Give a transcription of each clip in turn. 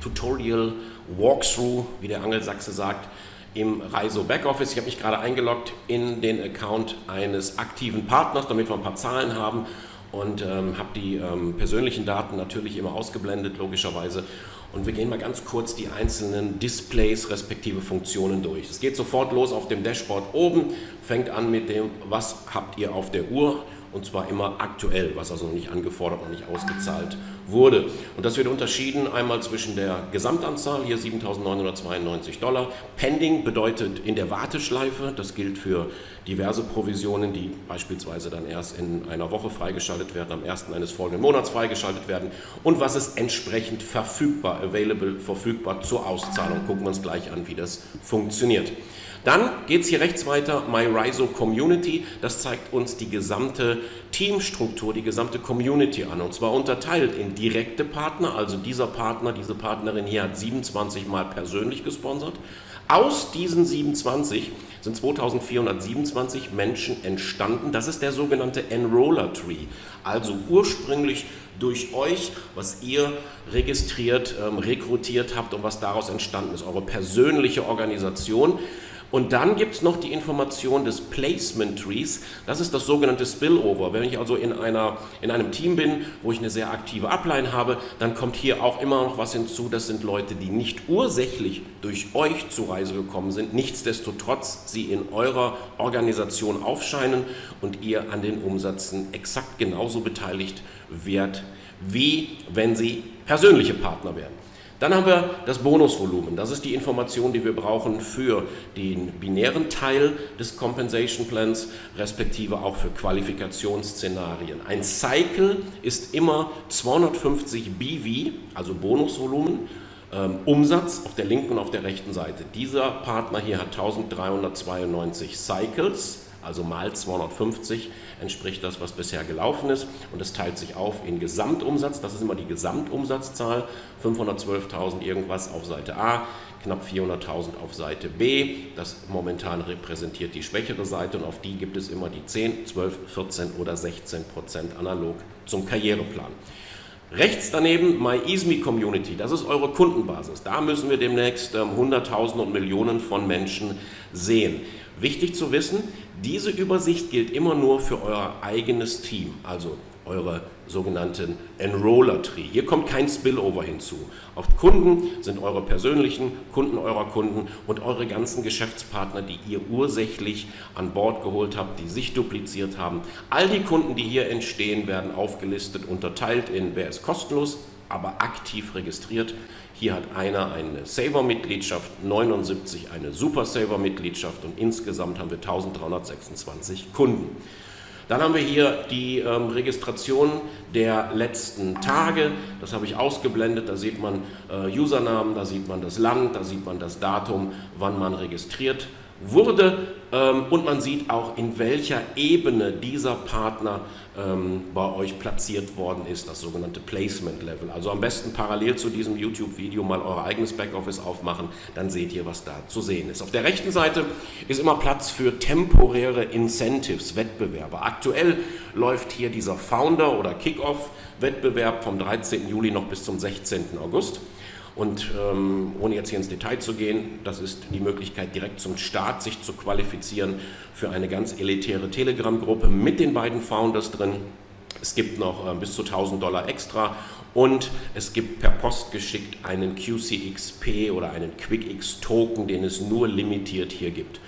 Tutorial Walkthrough, wie der Angelsachse sagt, im Reiso Backoffice. Ich habe mich gerade eingeloggt in den Account eines aktiven Partners, damit wir ein paar Zahlen haben und ähm, habe die ähm, persönlichen Daten natürlich immer ausgeblendet, logischerweise. Und wir gehen mal ganz kurz die einzelnen Displays respektive Funktionen durch. Es geht sofort los auf dem Dashboard oben, fängt an mit dem, was habt ihr auf der Uhr und zwar immer aktuell, was also noch nicht angefordert, noch nicht ausgezahlt wurde. Und das wird unterschieden einmal zwischen der Gesamtanzahl, hier 7.992 Dollar. Pending bedeutet in der Warteschleife, das gilt für diverse Provisionen, die beispielsweise dann erst in einer Woche freigeschaltet werden, am ersten eines folgenden Monats freigeschaltet werden und was ist entsprechend verfügbar, available, verfügbar zur Auszahlung. Gucken wir uns gleich an, wie das funktioniert. Dann geht es hier rechts weiter, MyRiso Community. Das zeigt uns die gesamte Teamstruktur, die gesamte Community an. Und zwar unterteilt in direkte Partner, also dieser Partner, diese Partnerin hier hat 27 Mal persönlich gesponsert. Aus diesen 27 sind 2427 Menschen entstanden. Das ist der sogenannte Enroller Tree. Also ursprünglich durch euch, was ihr registriert, ähm, rekrutiert habt und was daraus entstanden ist. Eure persönliche Organisation. Und dann gibt es noch die Information des Placement Trees. Das ist das sogenannte Spillover. Wenn ich also in, einer, in einem Team bin, wo ich eine sehr aktive Upline habe, dann kommt hier auch immer noch was hinzu. Das sind Leute, die nicht ursächlich durch euch zur Reise gekommen sind, nichtsdestotrotz sie in eurer Organisation aufscheinen und ihr an den Umsätzen exakt genauso beteiligt werdet, wie wenn sie persönliche Partner wären. Dann haben wir das Bonusvolumen. Das ist die Information, die wir brauchen für den binären Teil des Compensation Plans, respektive auch für Qualifikationsszenarien. Ein Cycle ist immer 250 BV, also Bonusvolumen, ähm, Umsatz auf der linken und auf der rechten Seite. Dieser Partner hier hat 1392 Cycles also mal 250 entspricht das, was bisher gelaufen ist. Und es teilt sich auf in Gesamtumsatz, das ist immer die Gesamtumsatzzahl, 512.000 irgendwas auf Seite A, knapp 400.000 auf Seite B. Das momentan repräsentiert die schwächere Seite und auf die gibt es immer die 10, 12, 14 oder 16 Prozent analog zum Karriereplan. Rechts daneben MyEasme Community, das ist eure Kundenbasis. Da müssen wir demnächst ähm, Hunderttausende und Millionen von Menschen sehen. Wichtig zu wissen, diese Übersicht gilt immer nur für euer eigenes Team, also eure sogenannten Enroller-Tree. Hier kommt kein Spillover hinzu. Auf Kunden sind eure persönlichen Kunden eurer Kunden und eure ganzen Geschäftspartner, die ihr ursächlich an Bord geholt habt, die sich dupliziert haben. All die Kunden, die hier entstehen, werden aufgelistet, unterteilt in wer ist kostenlos, aber aktiv registriert. Hier hat einer eine Saver-Mitgliedschaft, 79 eine Super Saver-Mitgliedschaft und insgesamt haben wir 1326 Kunden. Dann haben wir hier die ähm, Registration der letzten Tage. Das habe ich ausgeblendet. Da sieht man äh, Usernamen, da sieht man das Land, da sieht man das Datum, wann man registriert wurde ähm, und man sieht auch, in welcher Ebene dieser Partner ähm, bei euch platziert worden ist, das sogenannte Placement Level. Also am besten parallel zu diesem YouTube-Video mal euer eigenes Backoffice aufmachen, dann seht ihr, was da zu sehen ist. Auf der rechten Seite ist immer Platz für temporäre Incentives, Wettbewerbe. Aktuell läuft hier dieser Founder- oder Kickoff-Wettbewerb vom 13. Juli noch bis zum 16. August. Und ähm, ohne jetzt hier ins Detail zu gehen, das ist die Möglichkeit, direkt zum Start sich zu qualifizieren für eine ganz elitäre Telegram-Gruppe mit den beiden Founders drin. Es gibt noch äh, bis zu 1000 Dollar extra und es gibt per Post geschickt einen QCXP oder einen QuickX-Token, den es nur limitiert hier gibt.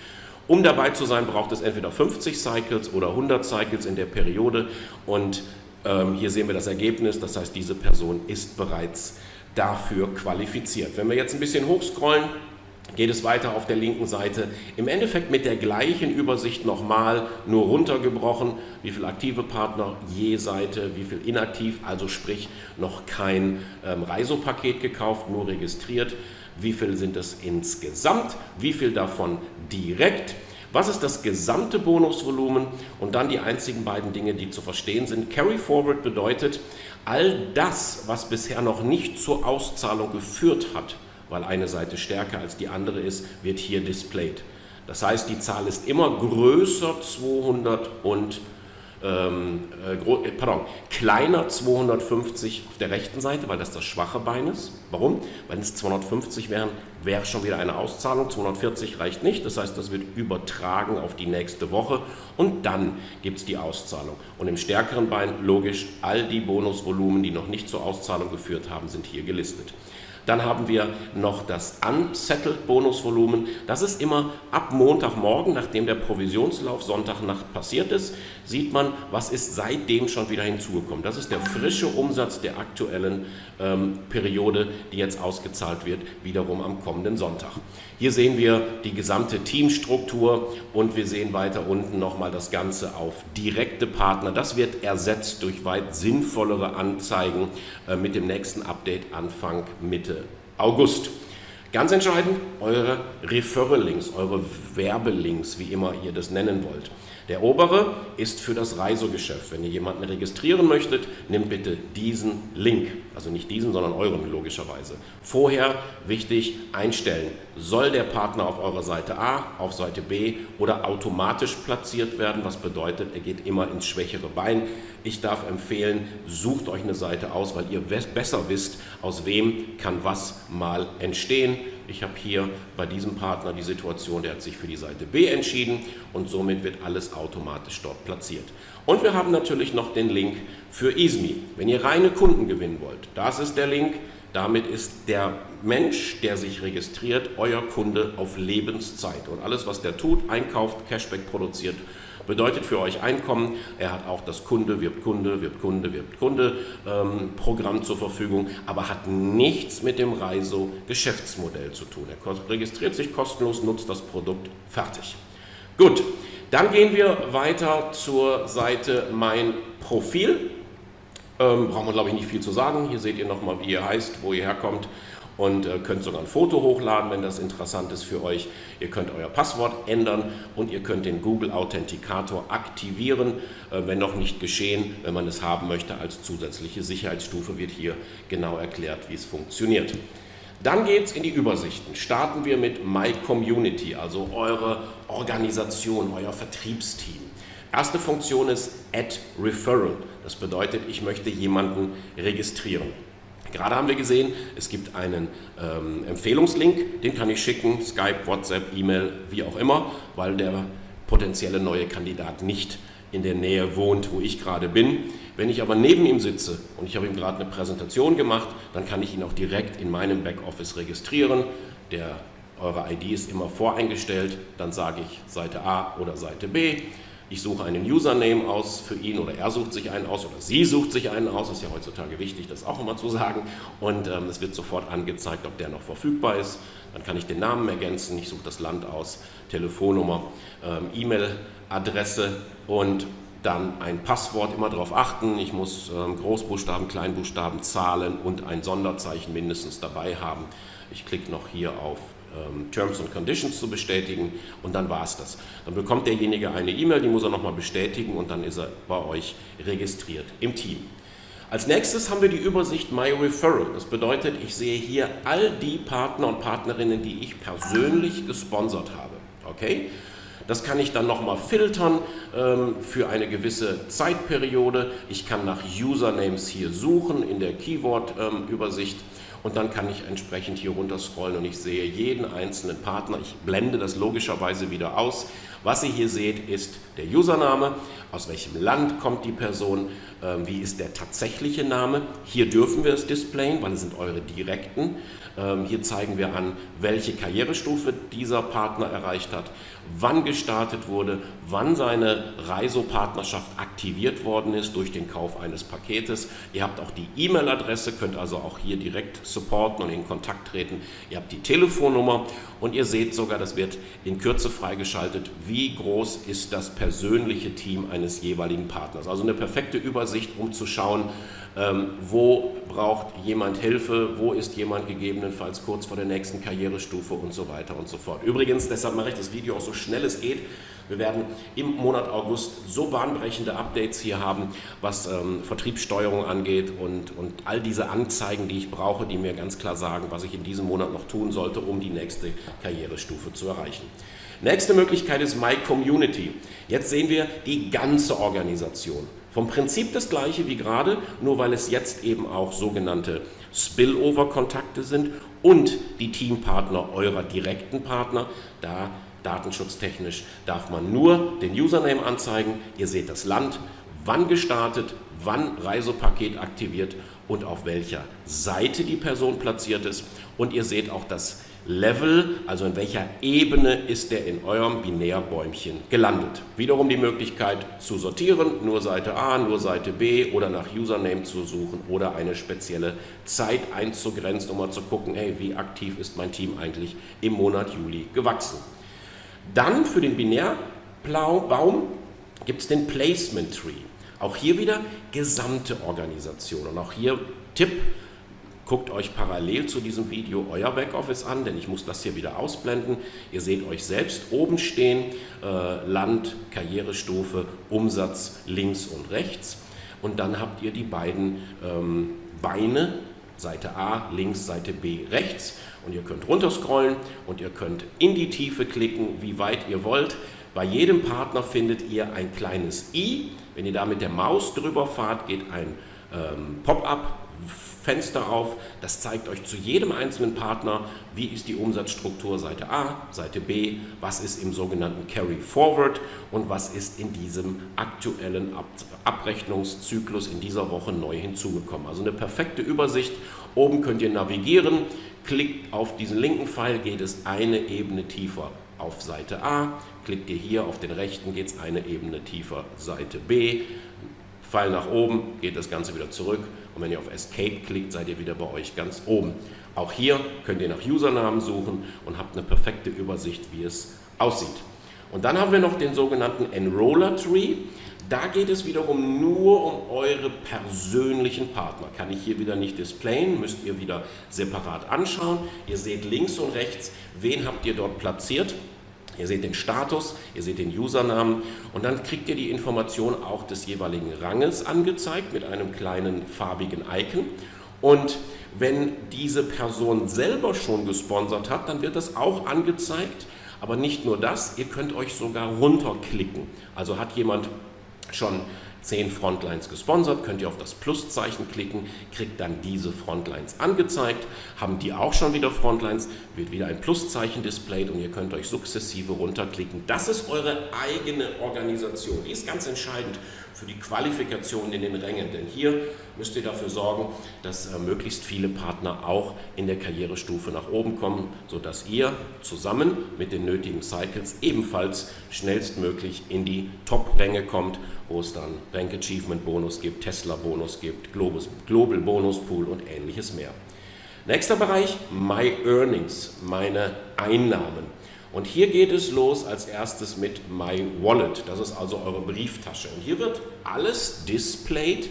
Um dabei zu sein, braucht es entweder 50 Cycles oder 100 Cycles in der Periode und hier sehen wir das Ergebnis, das heißt, diese Person ist bereits dafür qualifiziert. Wenn wir jetzt ein bisschen hochscrollen, geht es weiter auf der linken Seite. Im Endeffekt mit der gleichen Übersicht nochmal, nur runtergebrochen, wie viele aktive Partner je Seite, wie viel inaktiv, also sprich noch kein ähm, Reisopaket gekauft, nur registriert. Wie viel sind es insgesamt? Wie viel davon direkt? Was ist das gesamte Bonusvolumen? Und dann die einzigen beiden Dinge, die zu verstehen sind. Carry Forward bedeutet, all das, was bisher noch nicht zur Auszahlung geführt hat, weil eine Seite stärker als die andere ist, wird hier displayed. Das heißt, die Zahl ist immer größer 200 und ähm, äh, äh, pardon, kleiner 250 auf der rechten Seite, weil das das schwache Bein ist. Warum? Wenn es 250 wären, wäre schon wieder eine Auszahlung. 240 reicht nicht, das heißt, das wird übertragen auf die nächste Woche und dann gibt es die Auszahlung. Und im stärkeren Bein, logisch, all die Bonusvolumen, die noch nicht zur Auszahlung geführt haben, sind hier gelistet. Dann haben wir noch das Unsettled Bonusvolumen. Das ist immer ab Montagmorgen, nachdem der Provisionslauf Sonntagnacht passiert ist, sieht man, was ist seitdem schon wieder hinzugekommen. Das ist der frische Umsatz der aktuellen ähm, Periode, die jetzt ausgezahlt wird, wiederum am kommenden Sonntag. Hier sehen wir die gesamte Teamstruktur und wir sehen weiter unten nochmal das Ganze auf direkte Partner. Das wird ersetzt durch weit sinnvollere Anzeigen äh, mit dem nächsten Update Anfang Mitte Mitte August. Ganz entscheidend, eure Referral-Links, eure Werbelinks, wie immer ihr das nennen wollt. Der obere ist für das Reisegeschäft. Wenn ihr jemanden registrieren möchtet, nehmt bitte diesen Link. Also nicht diesen, sondern euren logischerweise. Vorher wichtig einstellen. Soll der Partner auf eurer Seite A, auf Seite B oder automatisch platziert werden? Was bedeutet, er geht immer ins schwächere Bein. Ich darf empfehlen, sucht euch eine Seite aus, weil ihr besser wisst, aus wem kann was mal entstehen. Ich habe hier bei diesem Partner die Situation, der hat sich für die Seite B entschieden und somit wird alles automatisch dort platziert. Und wir haben natürlich noch den Link für ISMI. Wenn ihr reine Kunden gewinnen wollt, das ist der Link. Damit ist der Mensch, der sich registriert, euer Kunde auf Lebenszeit. Und alles, was der tut, einkauft, Cashback produziert, bedeutet für euch Einkommen. Er hat auch das Kunde, wirbt Kunde, wirbt Kunde, wirbt Kunde ähm, Programm zur Verfügung, aber hat nichts mit dem Reiso Geschäftsmodell zu tun. Er registriert sich kostenlos, nutzt das Produkt, fertig. Gut, dann gehen wir weiter zur Seite Mein Profil. Ähm, brauchen wir glaube ich nicht viel zu sagen. Hier seht ihr nochmal, wie ihr heißt, wo ihr herkommt und äh, könnt sogar ein Foto hochladen, wenn das interessant ist für euch. Ihr könnt euer Passwort ändern und ihr könnt den Google Authentikator aktivieren, äh, wenn noch nicht geschehen. Wenn man es haben möchte als zusätzliche Sicherheitsstufe, wird hier genau erklärt, wie es funktioniert. Dann geht es in die Übersichten. Starten wir mit My Community, also eure Organisation, euer Vertriebsteam. Erste Funktion ist Add Referral. Das bedeutet, ich möchte jemanden registrieren. Gerade haben wir gesehen, es gibt einen ähm, Empfehlungslink, den kann ich schicken, Skype, WhatsApp, E-Mail, wie auch immer, weil der potenzielle neue Kandidat nicht in der Nähe wohnt, wo ich gerade bin. Wenn ich aber neben ihm sitze und ich habe ihm gerade eine Präsentation gemacht, dann kann ich ihn auch direkt in meinem Backoffice registrieren. Der, eure ID ist immer voreingestellt, dann sage ich Seite A oder Seite B ich suche einen Username aus für ihn oder er sucht sich einen aus oder sie sucht sich einen aus, ist ja heutzutage wichtig, das auch immer zu sagen. Und ähm, es wird sofort angezeigt, ob der noch verfügbar ist. Dann kann ich den Namen ergänzen, ich suche das Land aus, Telefonnummer, ähm, E-Mail-Adresse und dann ein Passwort, immer darauf achten, ich muss ähm, Großbuchstaben, Kleinbuchstaben, Zahlen und ein Sonderzeichen mindestens dabei haben. Ich klicke noch hier auf Terms and Conditions zu bestätigen und dann war es das. Dann bekommt derjenige eine E-Mail, die muss er nochmal bestätigen und dann ist er bei euch registriert im Team. Als nächstes haben wir die Übersicht My Referral. Das bedeutet, ich sehe hier all die Partner und Partnerinnen, die ich persönlich gesponsert habe. Okay? Das kann ich dann nochmal filtern ähm, für eine gewisse Zeitperiode. Ich kann nach Usernames hier suchen in der Keyword-Übersicht. Ähm, und dann kann ich entsprechend hier runter scrollen und ich sehe jeden einzelnen Partner. Ich blende das logischerweise wieder aus. Was ihr hier seht, ist der Username, aus welchem Land kommt die Person, ähm, wie ist der tatsächliche Name. Hier dürfen wir es displayen, weil es sind eure direkten. Ähm, hier zeigen wir an, welche Karrierestufe dieser Partner erreicht hat, wann gestartet wurde, wann seine Reisopartnerschaft aktiviert worden ist durch den Kauf eines Paketes. Ihr habt auch die E-Mail-Adresse, könnt also auch hier direkt supporten und in Kontakt treten. Ihr habt die Telefonnummer und ihr seht sogar, das wird in Kürze freigeschaltet, wie groß ist das persönliche Team eines jeweiligen Partners. Also eine perfekte Übersicht, um zu schauen, ähm, wo braucht jemand Hilfe, wo ist jemand gegebenenfalls kurz vor der nächsten Karrierestufe und so weiter und so fort. Übrigens, deshalb mache ich das Video auch so schnell es geht. Wir werden im Monat August so bahnbrechende Updates hier haben, was ähm, Vertriebssteuerung angeht und, und all diese Anzeigen, die ich brauche, die mir ganz klar sagen, was ich in diesem Monat noch tun sollte, um die nächste Karrierestufe zu erreichen. Nächste Möglichkeit ist My Community. Jetzt sehen wir die ganze Organisation. Vom Prinzip das gleiche wie gerade, nur weil es jetzt eben auch sogenannte Spillover-Kontakte sind und die Teampartner eurer direkten Partner. Da datenschutztechnisch darf man nur den Username anzeigen. Ihr seht das Land, wann gestartet, wann Reisepaket aktiviert und auf welcher Seite die Person platziert ist. Und ihr seht auch das Level, also in welcher Ebene ist der in eurem Binärbäumchen gelandet. Wiederum die Möglichkeit zu sortieren, nur Seite A, nur Seite B oder nach Username zu suchen oder eine spezielle Zeit einzugrenzen, um mal zu gucken, hey, wie aktiv ist mein Team eigentlich im Monat Juli gewachsen. Dann für den Binärbaum gibt es den Placement Tree. Auch hier wieder gesamte Organisation. Und auch hier Tipp, Guckt euch parallel zu diesem Video euer Backoffice an, denn ich muss das hier wieder ausblenden. Ihr seht euch selbst oben stehen, äh, Land, Karrierestufe, Umsatz links und rechts. Und dann habt ihr die beiden ähm, Beine, Seite A links, Seite B rechts. Und ihr könnt runterscrollen und ihr könnt in die Tiefe klicken, wie weit ihr wollt. Bei jedem Partner findet ihr ein kleines i. Wenn ihr da mit der Maus drüber fahrt, geht ein ähm, Pop-up Fenster auf. Das zeigt euch zu jedem einzelnen Partner, wie ist die Umsatzstruktur Seite A, Seite B, was ist im sogenannten Carry Forward und was ist in diesem aktuellen Ab Abrechnungszyklus in dieser Woche neu hinzugekommen. Also eine perfekte Übersicht. Oben könnt ihr navigieren, klickt auf diesen linken Pfeil, geht es eine Ebene tiefer auf Seite A, klickt ihr hier auf den rechten, geht es eine Ebene tiefer Seite B, Pfeil nach oben, geht das Ganze wieder zurück und wenn ihr auf Escape klickt, seid ihr wieder bei euch ganz oben. Auch hier könnt ihr nach Usernamen suchen und habt eine perfekte Übersicht, wie es aussieht. Und dann haben wir noch den sogenannten Enroller Tree. Da geht es wiederum nur um eure persönlichen Partner. Kann ich hier wieder nicht displayen, müsst ihr wieder separat anschauen. Ihr seht links und rechts, wen habt ihr dort platziert. Ihr seht den Status, ihr seht den Usernamen und dann kriegt ihr die Information auch des jeweiligen Ranges angezeigt mit einem kleinen farbigen Icon. Und wenn diese Person selber schon gesponsert hat, dann wird das auch angezeigt. Aber nicht nur das, ihr könnt euch sogar runterklicken. Also hat jemand schon 10 Frontlines gesponsert, könnt ihr auf das Pluszeichen klicken, kriegt dann diese Frontlines angezeigt. Haben die auch schon wieder Frontlines, wird wieder ein Pluszeichen displayed und ihr könnt euch sukzessive runterklicken. Das ist eure eigene Organisation. Die ist ganz entscheidend für die Qualifikation in den Rängen, denn hier müsst ihr dafür sorgen, dass äh, möglichst viele Partner auch in der Karrierestufe nach oben kommen, sodass ihr zusammen mit den nötigen Cycles ebenfalls schnellstmöglich in die Top-Ränge kommt, wo es dann Rank Achievement Bonus gibt, Tesla Bonus gibt, Global Bonus Pool und ähnliches mehr. Nächster Bereich, My Earnings, meine Einnahmen. Und hier geht es los als erstes mit My Wallet. Das ist also eure Brieftasche. Und hier wird alles displayed,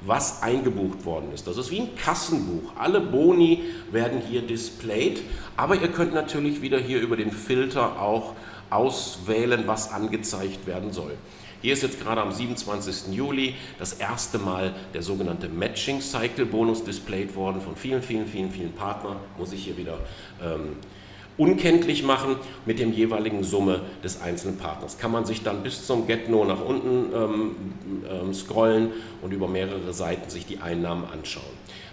was eingebucht worden ist. Das ist wie ein Kassenbuch. Alle Boni werden hier displayed, aber ihr könnt natürlich wieder hier über den Filter auch auswählen, was angezeigt werden soll. Hier ist jetzt gerade am 27. Juli das erste Mal der sogenannte Matching Cycle Bonus displayed worden von vielen, vielen, vielen, vielen Partnern. Muss ich hier wieder ähm, unkenntlich machen mit dem jeweiligen Summe des einzelnen Partners. Kann man sich dann bis zum Get-No nach unten ähm, ähm, scrollen und über mehrere Seiten sich die Einnahmen anschauen.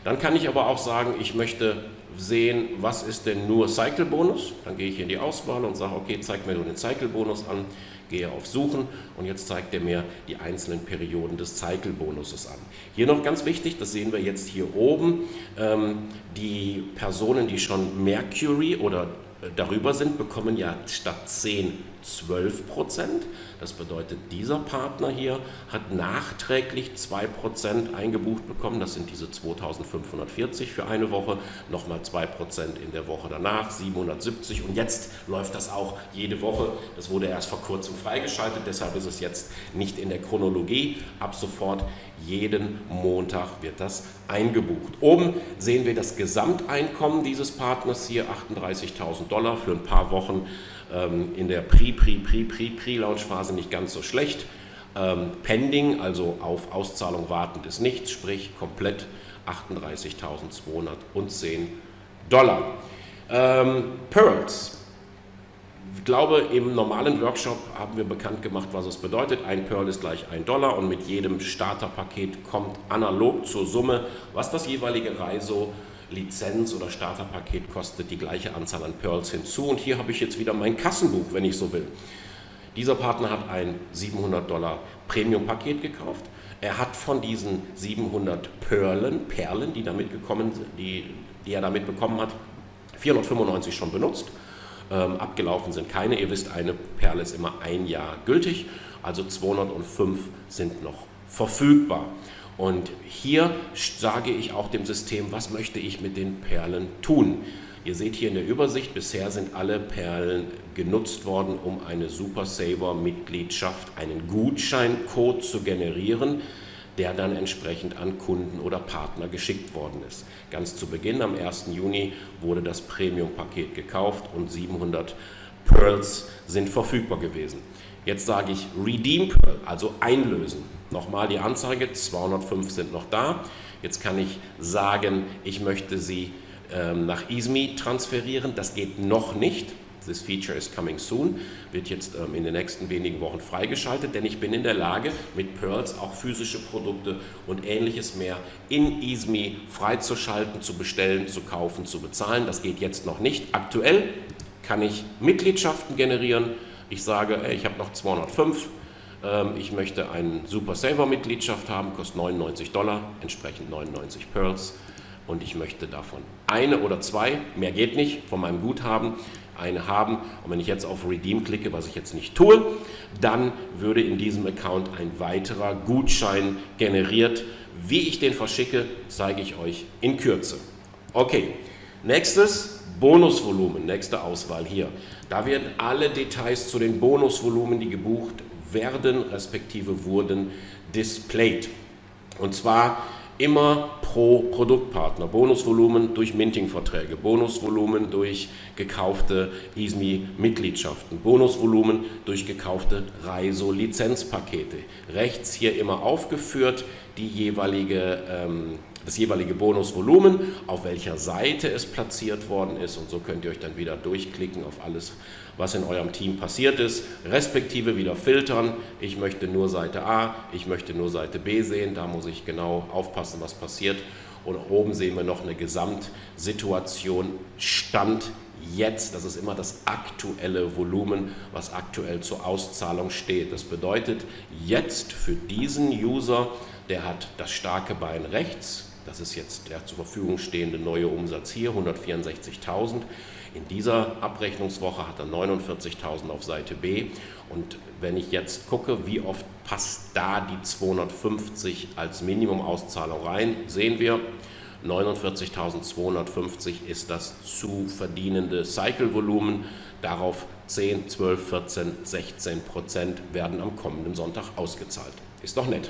Dann kann ich aber auch sagen, ich möchte sehen, was ist denn nur Cycle-Bonus. Dann gehe ich in die Auswahl und sage, okay, zeig mir nur den Cycle-Bonus an, gehe auf Suchen und jetzt zeigt er mir die einzelnen Perioden des Cycle-Bonuses an. Hier noch ganz wichtig, das sehen wir jetzt hier oben, ähm, die Personen, die schon Mercury oder darüber sind, bekommen ja statt 10 12 Prozent. Das bedeutet, dieser Partner hier hat nachträglich 2 Prozent eingebucht bekommen. Das sind diese 2540 für eine Woche, nochmal 2 Prozent in der Woche danach, 770 und jetzt läuft das auch jede Woche. Das wurde erst vor kurzem freigeschaltet, deshalb ist es jetzt nicht in der Chronologie. Ab sofort jeden Montag wird das eingebucht. Oben sehen wir das Gesamteinkommen dieses Partners hier, 38.000 Dollar für ein paar Wochen in der Pre, Pre, Pre, Pre, Pre-Launch-Phase nicht ganz so schlecht. Ähm, pending, also auf Auszahlung wartend ist nichts, sprich komplett 38.210 Dollar. Ähm, Pearls. ich glaube, im normalen Workshop haben wir bekannt gemacht, was es bedeutet. Ein Pearl ist gleich ein Dollar und mit jedem Starterpaket kommt analog zur Summe, was das jeweilige Reiso Lizenz oder Starterpaket kostet, die gleiche Anzahl an Pearls hinzu. Und hier habe ich jetzt wieder mein Kassenbuch, wenn ich so will. Dieser Partner hat ein 700 Dollar Premium-Paket gekauft. Er hat von diesen 700 Perlen, Perlen, die, damit gekommen, die, die er damit bekommen hat, 495 schon benutzt. Ähm, abgelaufen sind keine. Ihr wisst, eine Perle ist immer ein Jahr gültig, also 205 sind noch verfügbar. Und hier sage ich auch dem System, was möchte ich mit den Perlen tun. Ihr seht hier in der Übersicht, bisher sind alle Perlen genutzt worden, um eine Super Saver Mitgliedschaft, einen Gutscheincode zu generieren, der dann entsprechend an Kunden oder Partner geschickt worden ist. Ganz zu Beginn, am 1. Juni, wurde das Premium-Paket gekauft und 700 Pearls sind verfügbar gewesen. Jetzt sage ich Redeem Pearl, also einlösen. Nochmal die Anzeige, 205 sind noch da. Jetzt kann ich sagen, ich möchte sie ähm, nach ISMI transferieren. Das geht noch nicht. This feature is coming soon, wird jetzt ähm, in den nächsten wenigen Wochen freigeschaltet, denn ich bin in der Lage, mit Pearls auch physische Produkte und ähnliches mehr in ISMI freizuschalten, zu bestellen, zu kaufen, zu bezahlen. Das geht jetzt noch nicht. Aktuell kann ich Mitgliedschaften generieren. Ich sage, ich habe noch 205, ähm, ich möchte eine Super Saver Mitgliedschaft haben, kostet 99 Dollar, entsprechend 99 Pearls und ich möchte davon eine oder zwei, mehr geht nicht, von meinem Guthaben eine haben und wenn ich jetzt auf Redeem klicke, was ich jetzt nicht tue, dann würde in diesem Account ein weiterer Gutschein generiert. Wie ich den verschicke, zeige ich euch in Kürze. Okay, nächstes Bonusvolumen, nächste Auswahl hier. Da werden alle Details zu den Bonusvolumen, die gebucht werden, respektive wurden, displayed. Und zwar immer pro Produktpartner. Bonusvolumen durch Minting-Verträge, Bonusvolumen durch gekaufte ISMI-Mitgliedschaften, Bonusvolumen durch gekaufte Reiso-Lizenzpakete. Rechts hier immer aufgeführt die jeweilige ähm, das jeweilige Bonusvolumen, auf welcher Seite es platziert worden ist und so könnt ihr euch dann wieder durchklicken auf alles, was in eurem Team passiert ist, respektive wieder filtern. Ich möchte nur Seite A, ich möchte nur Seite B sehen, da muss ich genau aufpassen, was passiert. Und oben sehen wir noch eine Gesamtsituation, Stand jetzt, das ist immer das aktuelle Volumen, was aktuell zur Auszahlung steht. Das bedeutet, jetzt für diesen User, der hat das starke Bein rechts, das ist jetzt der zur Verfügung stehende neue Umsatz hier, 164.000. In dieser Abrechnungswoche hat er 49.000 auf Seite B. Und wenn ich jetzt gucke, wie oft passt da die 250 als Minimumauszahlung rein, sehen wir, 49.250 ist das zu verdienende Cycle-Volumen. Darauf 10, 12, 14, 16 Prozent werden am kommenden Sonntag ausgezahlt. Ist doch nett.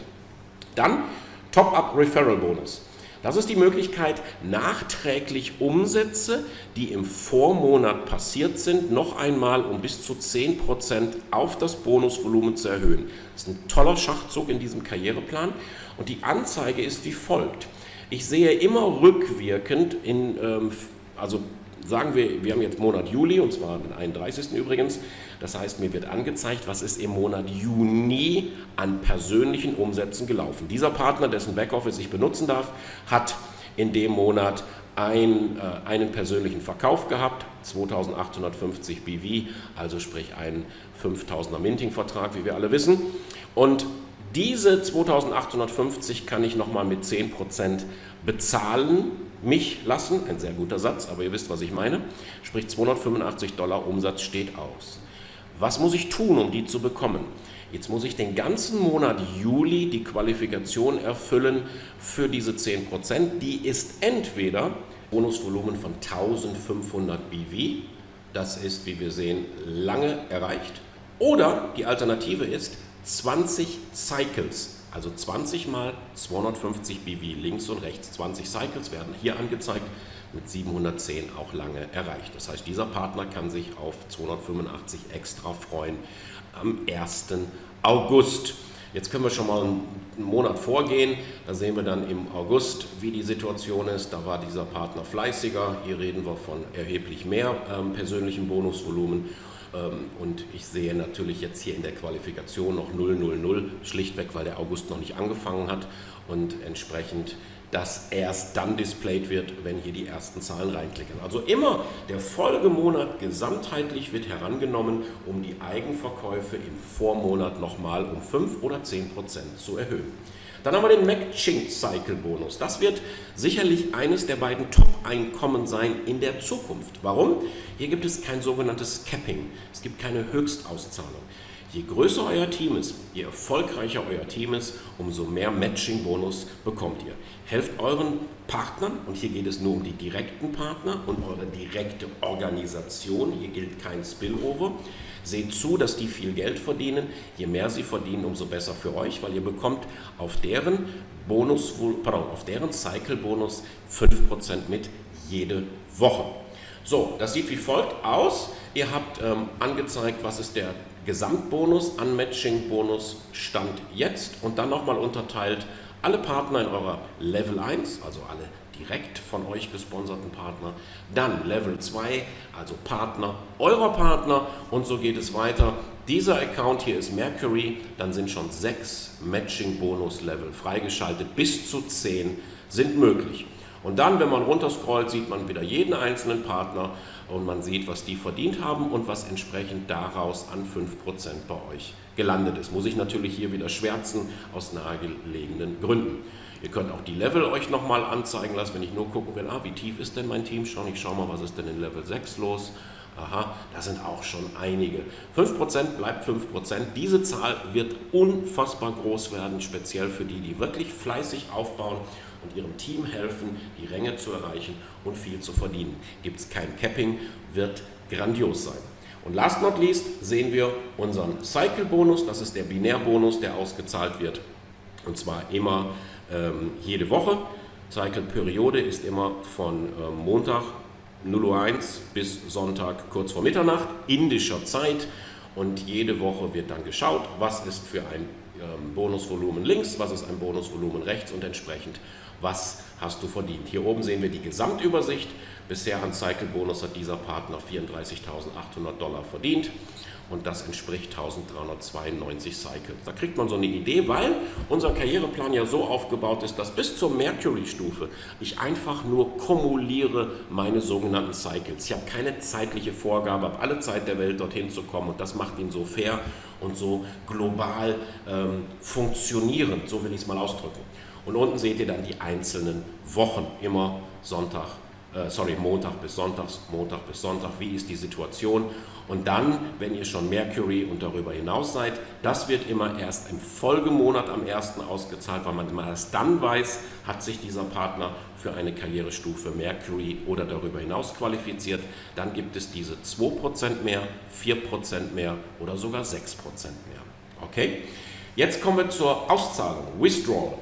Dann Top-Up Referral Bonus. Das ist die Möglichkeit, nachträglich Umsätze, die im Vormonat passiert sind, noch einmal um bis zu 10% auf das Bonusvolumen zu erhöhen. Das ist ein toller Schachzug in diesem Karriereplan und die Anzeige ist wie folgt. Ich sehe immer rückwirkend in, ähm, also sagen wir, wir haben jetzt Monat Juli und zwar den 31. übrigens. Das heißt, mir wird angezeigt, was ist im Monat Juni an persönlichen Umsätzen gelaufen. Dieser Partner, dessen Backoffice ich benutzen darf, hat in dem Monat ein, äh, einen persönlichen Verkauf gehabt, 2850 BV, also sprich einen 5000er Minting-Vertrag, wie wir alle wissen. Und diese 2850 kann ich nochmal mit 10% bezahlen, mich lassen, ein sehr guter Satz, aber ihr wisst, was ich meine, sprich 285 Dollar Umsatz steht aus. Was muss ich tun, um die zu bekommen? Jetzt muss ich den ganzen Monat Juli die Qualifikation erfüllen für diese 10%. Die ist entweder Bonusvolumen von 1500 BV, das ist, wie wir sehen, lange erreicht, oder die Alternative ist 20 Cycles, also 20 mal 250 BV links und rechts. 20 Cycles werden hier angezeigt, mit 710 auch lange erreicht. Das heißt, dieser Partner kann sich auf 285 extra freuen am 1. August. Jetzt können wir schon mal einen Monat vorgehen. Da sehen wir dann im August, wie die Situation ist. Da war dieser Partner fleißiger. Hier reden wir von erheblich mehr ähm, persönlichem Bonusvolumen. Ähm, und ich sehe natürlich jetzt hier in der Qualifikation noch 000, schlichtweg, weil der August noch nicht angefangen hat und entsprechend das erst dann displayed wird, wenn hier die ersten Zahlen reinklicken. Also immer der Folgemonat gesamtheitlich wird herangenommen, um die Eigenverkäufe im Vormonat nochmal um 5 oder 10 Prozent zu erhöhen. Dann haben wir den Matching Cycle Bonus. Das wird sicherlich eines der beiden Top-Einkommen sein in der Zukunft. Warum? Hier gibt es kein sogenanntes Capping. Es gibt keine Höchstauszahlung. Je größer euer Team ist, je erfolgreicher euer Team ist, umso mehr Matching-Bonus bekommt ihr. Helft euren Partnern, und hier geht es nur um die direkten Partner und eure direkte Organisation, hier gilt kein Spillover. Seht zu, dass die viel Geld verdienen. Je mehr sie verdienen, umso besser für euch, weil ihr bekommt auf deren Bonus, pardon, auf deren Cycle-Bonus 5% mit jede Woche. So, das sieht wie folgt aus. Ihr habt ähm, angezeigt, was ist der Gesamtbonus, Unmatching-Bonus Stand jetzt und dann nochmal unterteilt alle Partner in eurer Level 1, also alle direkt von euch gesponserten Partner, dann Level 2, also Partner eurer Partner und so geht es weiter. Dieser Account hier ist Mercury, dann sind schon sechs Matching-Bonus-Level freigeschaltet, bis zu 10 sind möglich. Und dann, wenn man runterscrollt, sieht man wieder jeden einzelnen Partner und man sieht, was die verdient haben und was entsprechend daraus an 5% bei euch gelandet ist. Muss ich natürlich hier wieder schwärzen aus nahegelegenen Gründen. Ihr könnt auch die Level euch nochmal anzeigen lassen, wenn ich nur gucken will, ah, wie tief ist denn mein Team schon? Ich schaue mal, was ist denn in Level 6 los? Aha, da sind auch schon einige. 5% bleibt 5%. Diese Zahl wird unfassbar groß werden, speziell für die, die wirklich fleißig aufbauen und ihrem Team helfen, die Ränge zu erreichen und viel zu verdienen. Gibt es kein Capping, wird grandios sein. Und last not least sehen wir unseren Cycle-Bonus, das ist der Binärbonus, der ausgezahlt wird und zwar immer ähm, jede Woche. Cycle-Periode ist immer von ähm, Montag 0.01 Uhr bis Sonntag kurz vor Mitternacht, indischer Zeit und jede Woche wird dann geschaut, was ist für ein ähm, Bonusvolumen links, was ist ein Bonusvolumen rechts und entsprechend was hast du verdient. Hier oben sehen wir die Gesamtübersicht. Bisher an Cycle Bonus hat dieser Partner 34.800 Dollar verdient und das entspricht 1392 Cycles. Da kriegt man so eine Idee, weil unser Karriereplan ja so aufgebaut ist, dass bis zur Mercury-Stufe ich einfach nur kumuliere meine sogenannten Cycles. Ich habe keine zeitliche Vorgabe, habe alle Zeit der Welt dorthin zu kommen und das macht ihn so fair und so global ähm, funktionierend, so will ich es mal ausdrücken. Und unten seht ihr dann die einzelnen Wochen, immer Sonntag, äh, sorry, Montag bis Sonntag, Montag bis Sonntag, wie ist die Situation. Und dann, wenn ihr schon Mercury und darüber hinaus seid, das wird immer erst im Folgemonat am 1. ausgezahlt, weil man erst dann weiß, hat sich dieser Partner für eine Karrierestufe Mercury oder darüber hinaus qualifiziert. Dann gibt es diese 2% mehr, 4% mehr oder sogar 6% mehr. Okay? Jetzt kommen wir zur Auszahlung, Withdrawal.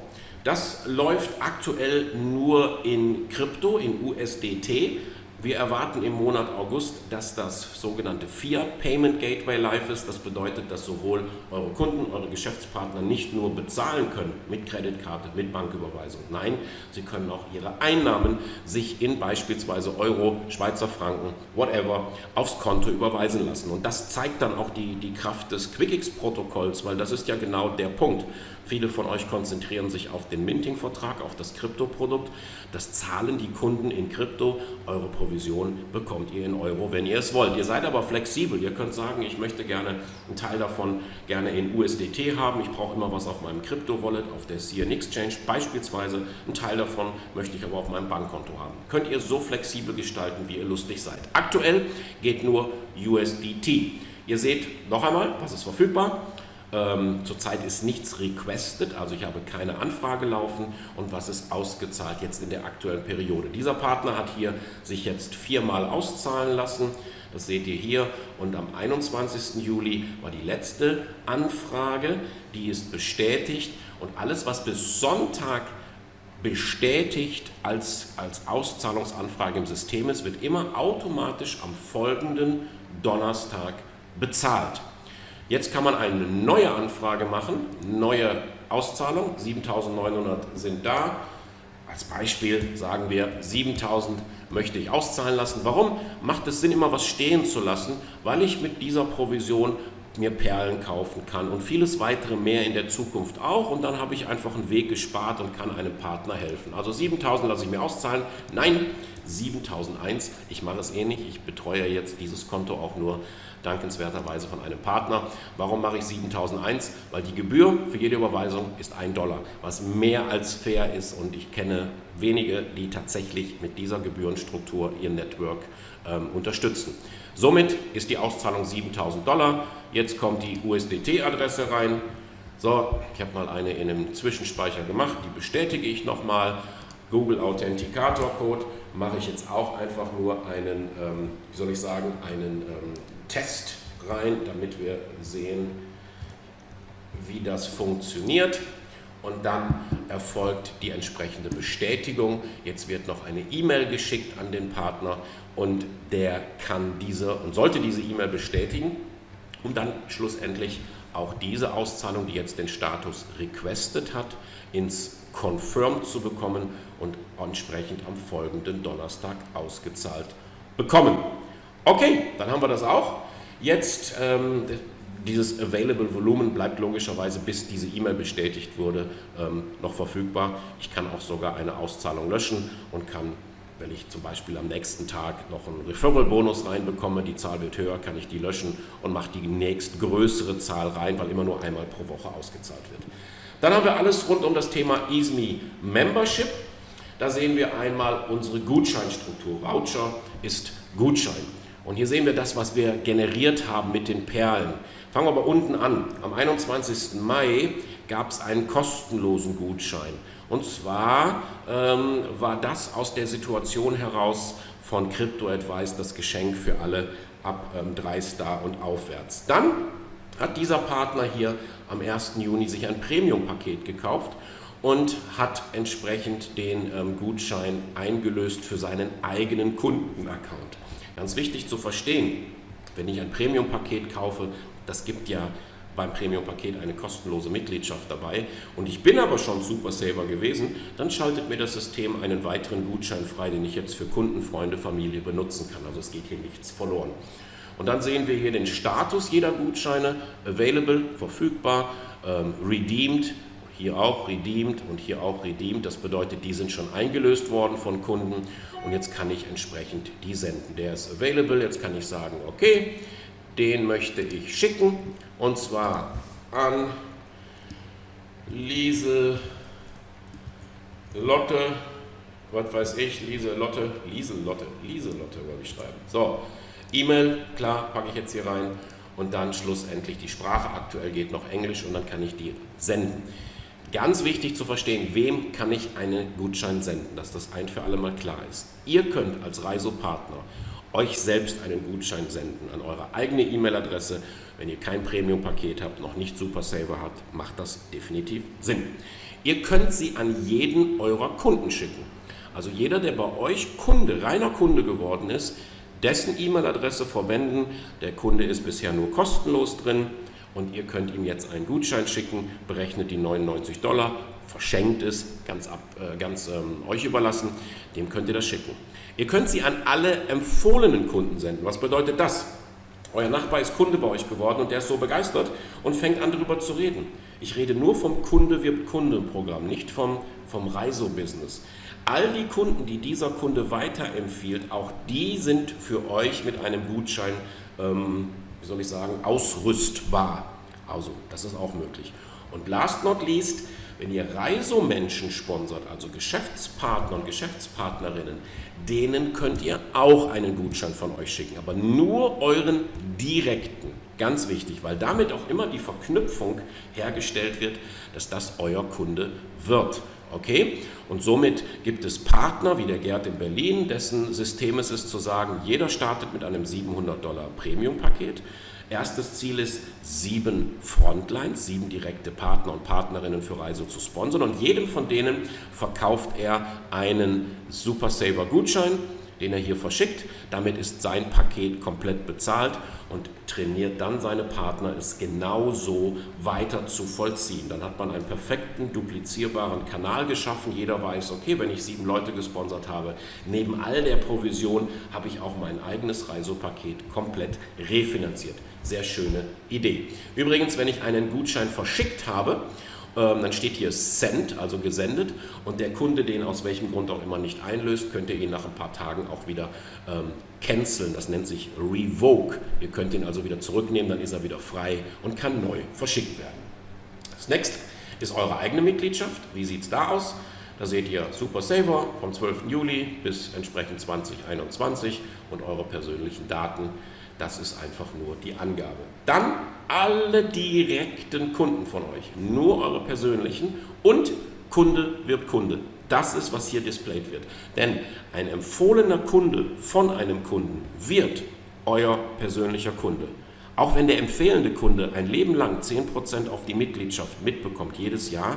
Das läuft aktuell nur in Krypto, in USDT. Wir erwarten im Monat August, dass das sogenannte Fiat Payment Gateway live ist. Das bedeutet, dass sowohl eure Kunden, eure Geschäftspartner nicht nur bezahlen können mit Kreditkarte, mit Banküberweisung. Nein, sie können auch ihre Einnahmen sich in beispielsweise Euro, Schweizer Franken, whatever, aufs Konto überweisen lassen. Und das zeigt dann auch die, die Kraft des QuickX-Protokolls, weil das ist ja genau der Punkt. Viele von euch konzentrieren sich auf den Minting-Vertrag, auf das Kryptoprodukt. Das zahlen die Kunden in Krypto. Eure Provision bekommt ihr in Euro, wenn ihr es wollt. Ihr seid aber flexibel. Ihr könnt sagen, ich möchte gerne einen Teil davon gerne in USDT haben. Ich brauche immer was auf meinem Krypto-Wallet, auf der CN Exchange beispielsweise. Einen Teil davon möchte ich aber auf meinem Bankkonto haben. Könnt ihr so flexibel gestalten, wie ihr lustig seid. Aktuell geht nur USDT. Ihr seht noch einmal, was ist verfügbar. Ähm, zurzeit ist nichts requested, also ich habe keine Anfrage laufen und was ist ausgezahlt jetzt in der aktuellen Periode. Dieser Partner hat hier sich jetzt viermal auszahlen lassen, das seht ihr hier und am 21. Juli war die letzte Anfrage, die ist bestätigt und alles was bis Sonntag bestätigt als, als Auszahlungsanfrage im System ist, wird immer automatisch am folgenden Donnerstag bezahlt. Jetzt kann man eine neue Anfrage machen, neue Auszahlung, 7.900 sind da, als Beispiel sagen wir 7000 möchte ich auszahlen lassen. Warum macht es Sinn, immer was stehen zu lassen? Weil ich mit dieser Provision mir Perlen kaufen kann und vieles weitere mehr in der Zukunft auch. Und dann habe ich einfach einen Weg gespart und kann einem Partner helfen. Also 7000 lasse ich mir auszahlen. Nein, 7001. Ich mache es ähnlich. Ich betreue jetzt dieses Konto auch nur dankenswerterweise von einem Partner. Warum mache ich 7001? Weil die Gebühr für jede Überweisung ist ein Dollar, was mehr als fair ist und ich kenne wenige, die tatsächlich mit dieser Gebührenstruktur ihr Network ähm, unterstützen. Somit ist die Auszahlung 7000 Dollar. Jetzt kommt die USDT-Adresse rein. So, ich habe mal eine in einem Zwischenspeicher gemacht, die bestätige ich nochmal. Google Authenticator Code mache ich jetzt auch einfach nur einen, ähm, wie soll ich sagen, einen ähm, Test rein, damit wir sehen, wie das funktioniert. Und dann erfolgt die entsprechende Bestätigung. Jetzt wird noch eine E-Mail geschickt an den Partner und der kann diese und sollte diese E-Mail bestätigen, um dann schlussendlich auch diese Auszahlung, die jetzt den Status requested hat, ins Confirmed zu bekommen und entsprechend am folgenden Donnerstag ausgezahlt bekommen. Okay, dann haben wir das auch. Jetzt ähm, dieses Available Volumen bleibt logischerweise, bis diese E-Mail bestätigt wurde, ähm, noch verfügbar. Ich kann auch sogar eine Auszahlung löschen und kann, wenn ich zum Beispiel am nächsten Tag noch einen Referral-Bonus reinbekomme, die Zahl wird höher, kann ich die löschen und mache die nächstgrößere Zahl rein, weil immer nur einmal pro Woche ausgezahlt wird. Dann haben wir alles rund um das Thema EaseMe Membership. Da sehen wir einmal unsere Gutscheinstruktur. Voucher ist Gutschein. Und hier sehen wir das, was wir generiert haben mit den Perlen. Fangen wir aber unten an. Am 21. Mai gab es einen kostenlosen Gutschein. Und zwar ähm, war das aus der Situation heraus von Crypto Advice das Geschenk für alle ab ähm, 3 Star und aufwärts. Dann hat dieser Partner hier am 1. Juni sich ein Premium-Paket gekauft und hat entsprechend den ähm, Gutschein eingelöst für seinen eigenen Kundenaccount. Ganz wichtig zu verstehen, wenn ich ein Premium-Paket kaufe, das gibt ja beim Premium-Paket eine kostenlose Mitgliedschaft dabei und ich bin aber schon Super Saver gewesen, dann schaltet mir das System einen weiteren Gutschein frei, den ich jetzt für Kunden, Freunde, Familie benutzen kann. Also es geht hier nichts verloren. Und dann sehen wir hier den Status jeder Gutscheine, available, verfügbar, ähm, redeemed, hier auch redeemed und hier auch redeemed. Das bedeutet, die sind schon eingelöst worden von Kunden und jetzt kann ich entsprechend die senden. Der ist available, jetzt kann ich sagen, okay, den möchte ich schicken und zwar an Liesel Lotte, was weiß ich, Liese Lotte, Liese Lotte, Liese Lotte wollte ich schreiben. So, E-Mail, klar, packe ich jetzt hier rein und dann schlussendlich die Sprache. Aktuell geht noch Englisch und dann kann ich die senden. Ganz wichtig zu verstehen, wem kann ich einen Gutschein senden, dass das ein für alle Mal klar ist. Ihr könnt als Reisopartner euch selbst einen Gutschein senden an eure eigene E-Mail-Adresse. Wenn ihr kein Premium-Paket habt, noch nicht Super Saver habt, macht das definitiv Sinn. Ihr könnt sie an jeden eurer Kunden schicken. Also jeder, der bei euch Kunde, reiner Kunde geworden ist, dessen E-Mail-Adresse verwenden. Der Kunde ist bisher nur kostenlos drin und ihr könnt ihm jetzt einen Gutschein schicken, berechnet die 99 Dollar, verschenkt es, ganz, ab, äh, ganz ähm, euch überlassen, dem könnt ihr das schicken. Ihr könnt sie an alle empfohlenen Kunden senden. Was bedeutet das? Euer Nachbar ist Kunde bei euch geworden und der ist so begeistert und fängt an darüber zu reden. Ich rede nur vom Kunde wird Kunde Programm, nicht vom, vom Reiso-Business. All die Kunden, die dieser Kunde weiterempfiehlt, auch die sind für euch mit einem Gutschein ähm, wie soll ich sagen, ausrüstbar. Also, das ist auch möglich. Und last not least, wenn ihr Reisomenschen sponsert, also Geschäftspartner und Geschäftspartnerinnen, denen könnt ihr auch einen Gutschein von euch schicken, aber nur euren direkten. Ganz wichtig, weil damit auch immer die Verknüpfung hergestellt wird, dass das euer Kunde wird. Okay? Und somit gibt es Partner wie der Gerd in Berlin, dessen System es ist zu sagen, jeder startet mit einem 700 Dollar Premium-Paket. Erstes Ziel ist, sieben Frontlines, sieben direkte Partner und Partnerinnen für Reise zu sponsern und jedem von denen verkauft er einen Super Saver Gutschein den er hier verschickt. Damit ist sein Paket komplett bezahlt und trainiert dann seine Partner, es genauso weiter zu vollziehen. Dann hat man einen perfekten, duplizierbaren Kanal geschaffen. Jeder weiß, okay, wenn ich sieben Leute gesponsert habe, neben all der Provision habe ich auch mein eigenes Reisepaket komplett refinanziert. Sehr schöne Idee. Übrigens, wenn ich einen Gutschein verschickt habe, dann steht hier Send, also gesendet und der Kunde den aus welchem Grund auch immer nicht einlöst, könnt ihr ihn nach ein paar Tagen auch wieder ähm, canceln. Das nennt sich Revoke. Ihr könnt ihn also wieder zurücknehmen, dann ist er wieder frei und kann neu verschickt werden. Das nächste ist eure eigene Mitgliedschaft. Wie sieht es da aus? Da seht ihr Super Saver vom 12. Juli bis entsprechend 2021 und eure persönlichen Daten. Das ist einfach nur die Angabe. Dann alle direkten Kunden von euch, nur eure persönlichen und Kunde wird Kunde. Das ist, was hier displayed wird. Denn ein empfohlener Kunde von einem Kunden wird euer persönlicher Kunde. Auch wenn der empfehlende Kunde ein Leben lang 10% auf die Mitgliedschaft mitbekommt, jedes Jahr,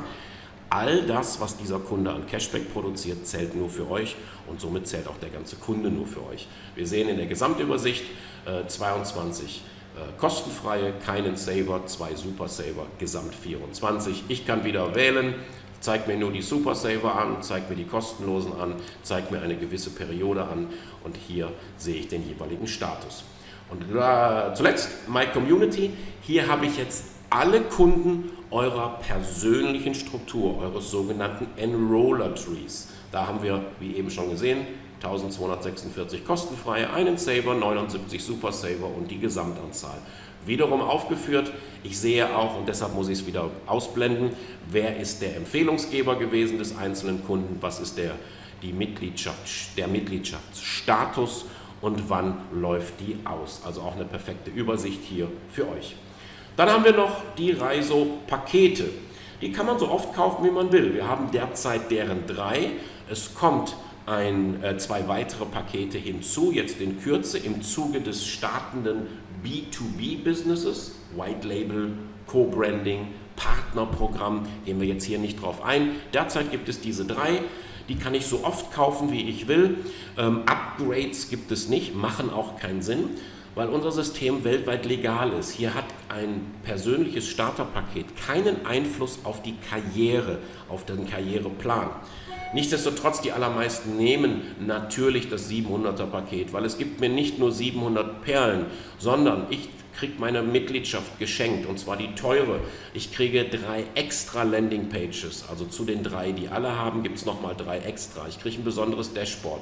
all das, was dieser Kunde an Cashback produziert, zählt nur für euch und somit zählt auch der ganze Kunde nur für euch. Wir sehen in der Gesamtübersicht äh, 22 äh, kostenfreie, keinen Saver, zwei Super Saver, gesamt 24. Ich kann wieder wählen, zeigt mir nur die Super Saver an, zeigt mir die kostenlosen an, zeigt mir eine gewisse Periode an und hier sehe ich den jeweiligen Status. Und äh, zuletzt My Community, hier habe ich jetzt alle Kunden eurer persönlichen Struktur, eures sogenannten Enroller Trees. Da haben wir, wie eben schon gesehen, 1246 kostenfreie, einen Saver, 79 Super Saver und die Gesamtanzahl. Wiederum aufgeführt, ich sehe auch, und deshalb muss ich es wieder ausblenden, wer ist der Empfehlungsgeber gewesen des einzelnen Kunden, was ist der, die Mitgliedschaft, der Mitgliedschaftsstatus und wann läuft die aus. Also auch eine perfekte Übersicht hier für euch. Dann haben wir noch die Reiso-Pakete. Die kann man so oft kaufen, wie man will. Wir haben derzeit deren drei. Es kommt ein, äh, zwei weitere Pakete hinzu, jetzt in Kürze im Zuge des startenden B2B-Businesses, White Label, Co-Branding, Partnerprogramm, gehen wir jetzt hier nicht drauf ein. Derzeit gibt es diese drei, die kann ich so oft kaufen, wie ich will. Ähm, Upgrades gibt es nicht, machen auch keinen Sinn, weil unser System weltweit legal ist. Hier hat ein persönliches Starterpaket keinen Einfluss auf die Karriere, auf den Karriereplan. Nichtsdestotrotz, die allermeisten nehmen natürlich das 700er Paket, weil es gibt mir nicht nur 700 Perlen, sondern ich kriege meine Mitgliedschaft geschenkt und zwar die teure. Ich kriege drei extra Landing Pages, also zu den drei, die alle haben, gibt es nochmal drei extra. Ich kriege ein besonderes Dashboard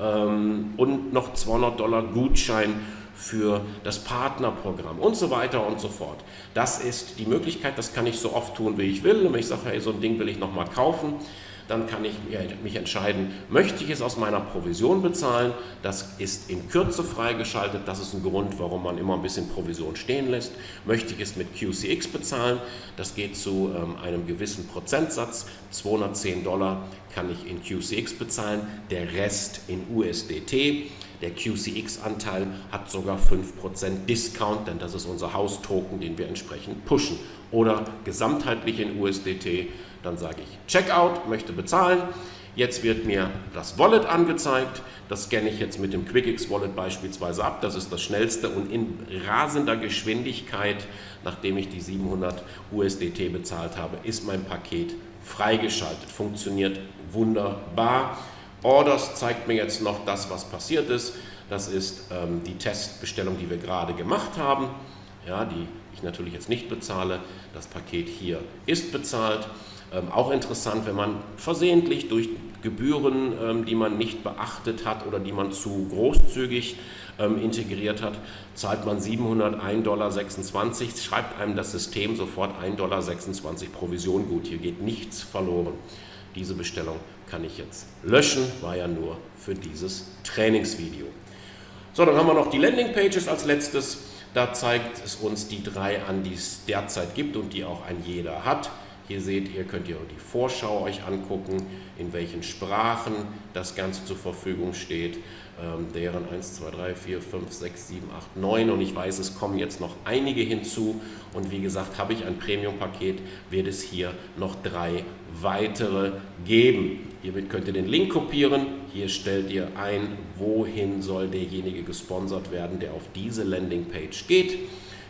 ähm, und noch 200 Dollar Gutschein für das Partnerprogramm und so weiter und so fort. Das ist die Möglichkeit, das kann ich so oft tun, wie ich will. Und wenn ich sage, hey, so ein Ding will ich nochmal kaufen, dann kann ich mich entscheiden, möchte ich es aus meiner Provision bezahlen? Das ist in Kürze freigeschaltet. Das ist ein Grund, warum man immer ein bisschen Provision stehen lässt. Möchte ich es mit QCX bezahlen? Das geht zu ähm, einem gewissen Prozentsatz. 210 Dollar kann ich in QCX bezahlen, der Rest in USDT. Der QCX-Anteil hat sogar 5% Discount, denn das ist unser Haustoken, den wir entsprechend pushen. Oder gesamtheitlich in USDT dann sage ich Checkout, möchte bezahlen. Jetzt wird mir das Wallet angezeigt. Das scanne ich jetzt mit dem QuickX Wallet beispielsweise ab. Das ist das schnellste und in rasender Geschwindigkeit, nachdem ich die 700 USDT bezahlt habe, ist mein Paket freigeschaltet. Funktioniert wunderbar. Orders zeigt mir jetzt noch das, was passiert ist. Das ist ähm, die Testbestellung, die wir gerade gemacht haben, ja, die ich natürlich jetzt nicht bezahle. Das Paket hier ist bezahlt. Ähm, auch interessant, wenn man versehentlich durch Gebühren, ähm, die man nicht beachtet hat oder die man zu großzügig ähm, integriert hat, zahlt man 701,26 Dollar, schreibt einem das System sofort 1,26 Dollar Provision gut. Hier geht nichts verloren. Diese Bestellung kann ich jetzt löschen, war ja nur für dieses Trainingsvideo. So, dann haben wir noch die Landingpages als letztes. Da zeigt es uns die drei an, die es derzeit gibt und die auch ein jeder hat. Hier seht ihr, könnt ihr die Vorschau euch angucken, in welchen Sprachen das Ganze zur Verfügung steht. Ähm, deren 1, 2, 3, 4, 5, 6, 7, 8, 9 und ich weiß, es kommen jetzt noch einige hinzu und wie gesagt, habe ich ein Premium-Paket, wird es hier noch drei weitere geben. Hiermit könnt ihr den Link kopieren, hier stellt ihr ein, wohin soll derjenige gesponsert werden, der auf diese Landingpage geht.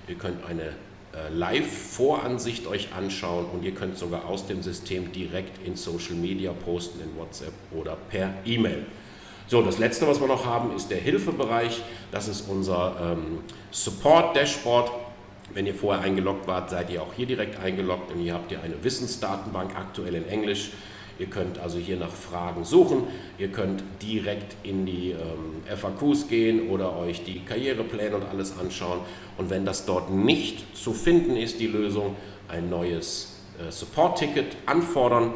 Ihr könnt eine Live-Voransicht euch anschauen und ihr könnt sogar aus dem System direkt in Social Media posten, in WhatsApp oder per E-Mail. So, das letzte, was wir noch haben, ist der Hilfebereich. Das ist unser ähm, Support-Dashboard. Wenn ihr vorher eingeloggt wart, seid ihr auch hier direkt eingeloggt und hier habt ihr eine Wissensdatenbank, aktuell in Englisch. Ihr könnt also hier nach Fragen suchen. Ihr könnt direkt in die ähm, FAQs gehen oder euch die Karrierepläne und alles anschauen. Und wenn das dort nicht zu finden ist, die Lösung, ein neues äh, Support-Ticket anfordern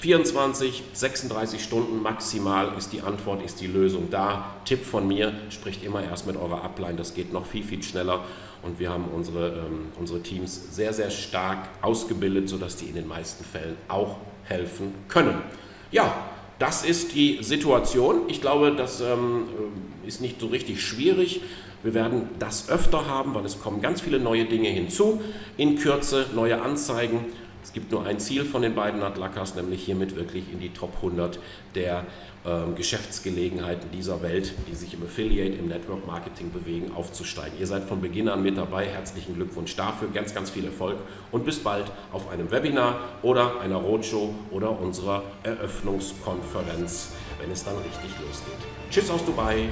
24, 36 Stunden maximal ist die Antwort, ist die Lösung da. Tipp von mir, spricht immer erst mit eurer Upline, das geht noch viel, viel schneller. Und wir haben unsere, ähm, unsere Teams sehr, sehr stark ausgebildet, sodass die in den meisten Fällen auch helfen können. Ja, das ist die Situation. Ich glaube, das ähm, ist nicht so richtig schwierig. Wir werden das öfter haben, weil es kommen ganz viele neue Dinge hinzu. In Kürze neue Anzeigen es gibt nur ein Ziel von den beiden Atlakas, nämlich hiermit wirklich in die Top 100 der ähm, Geschäftsgelegenheiten dieser Welt, die sich im Affiliate, im Network Marketing bewegen, aufzusteigen. Ihr seid von Beginn an mit dabei. Herzlichen Glückwunsch dafür, ganz, ganz viel Erfolg und bis bald auf einem Webinar oder einer Roadshow oder unserer Eröffnungskonferenz, wenn es dann richtig losgeht. Tschüss aus Dubai.